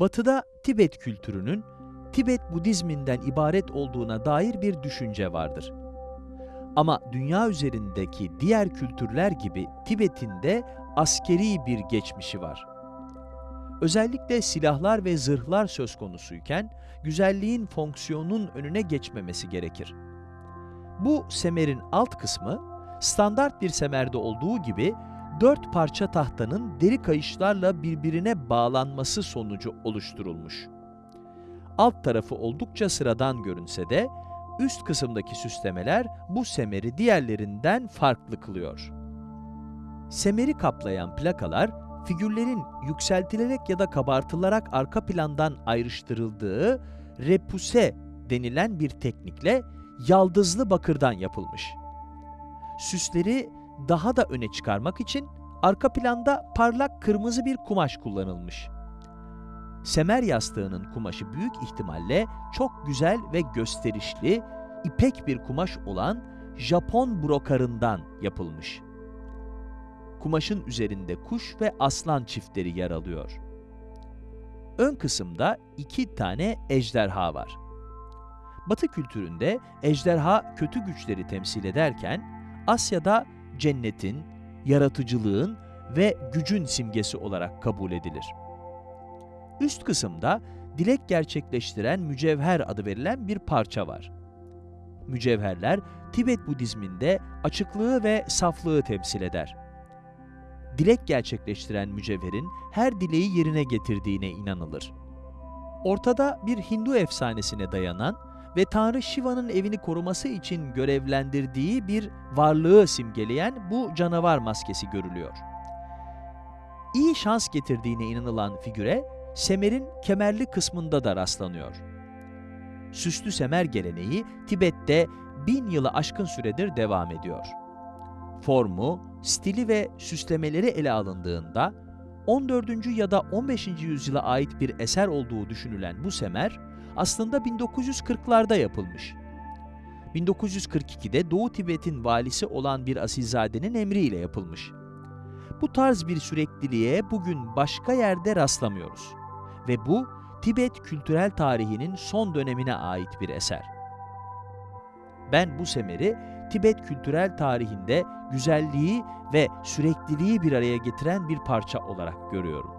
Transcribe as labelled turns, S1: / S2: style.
S1: Batı'da Tibet kültürünün Tibet Budizminden ibaret olduğuna dair bir düşünce vardır. Ama dünya üzerindeki diğer kültürler gibi Tibet'in de askeri bir geçmişi var. Özellikle silahlar ve zırhlar söz konusuyken güzelliğin fonksiyonun önüne geçmemesi gerekir. Bu semerin alt kısmı standart bir semerde olduğu gibi dört parça tahtanın deri kayışlarla birbirine bağlanması sonucu oluşturulmuş. Alt tarafı oldukça sıradan görünse de üst kısımdaki süslemeler bu semeri diğerlerinden farklı kılıyor. Semeri kaplayan plakalar, figürlerin yükseltilerek ya da kabartılarak arka plandan ayrıştırıldığı repuse denilen bir teknikle yaldızlı bakırdan yapılmış. Süsleri daha da öne çıkarmak için arka planda parlak kırmızı bir kumaş kullanılmış. Semer yastığının kumaşı büyük ihtimalle çok güzel ve gösterişli, ipek bir kumaş olan Japon brokarından yapılmış. Kumaşın üzerinde kuş ve aslan çiftleri yer alıyor. Ön kısımda iki tane ejderha var. Batı kültüründe ejderha kötü güçleri temsil ederken, Asya'da cennetin, yaratıcılığın ve gücün simgesi olarak kabul edilir. Üst kısımda dilek gerçekleştiren mücevher adı verilen bir parça var. Mücevherler Tibet Budizminde açıklığı ve saflığı temsil eder. Dilek gerçekleştiren mücevherin her dileği yerine getirdiğine inanılır. Ortada bir Hindu efsanesine dayanan ve Tanrı Shiva'nın evini koruması için görevlendirdiği bir varlığı simgeleyen bu canavar maskesi görülüyor. İyi şans getirdiğine inanılan figüre, semerin kemerli kısmında da rastlanıyor. Süslü semer geleneği Tibet'te bin yılı aşkın süredir devam ediyor. Formu, stili ve süslemeleri ele alındığında 14. ya da 15. yüzyıla ait bir eser olduğu düşünülen bu semer, aslında 1940'larda yapılmış. 1942'de Doğu Tibet'in valisi olan bir asilzadenin emriyle yapılmış. Bu tarz bir sürekliliğe bugün başka yerde rastlamıyoruz. Ve bu, Tibet kültürel tarihinin son dönemine ait bir eser. Ben bu semeri, Tibet kültürel tarihinde güzelliği ve sürekliliği bir araya getiren bir parça olarak görüyorum.